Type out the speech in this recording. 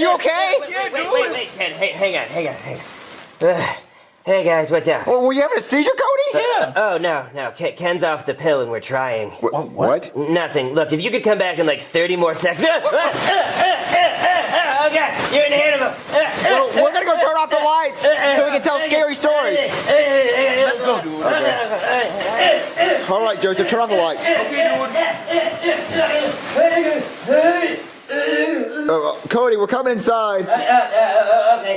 Cody, are you okay? Wait, wait, wait, wait, Ken, hey, hang on, hang on, hang on. Uh, hey guys, what's up? Well, were you having a seizure, Cody? Uh, oh no, no, Ken, Ken's off the pill and we're trying. What? what? Nothing. Look, if you could come back in like 30 more seconds. Ah, ah, ah, ah, ah, oh god, you're an animal. Ah, ah, Well, we're gonna go turn off the lights so we can tell scary stories. Let's go, dude. All right, Joseph, turn off the lights. Okay, Uh, Cody, we're coming inside.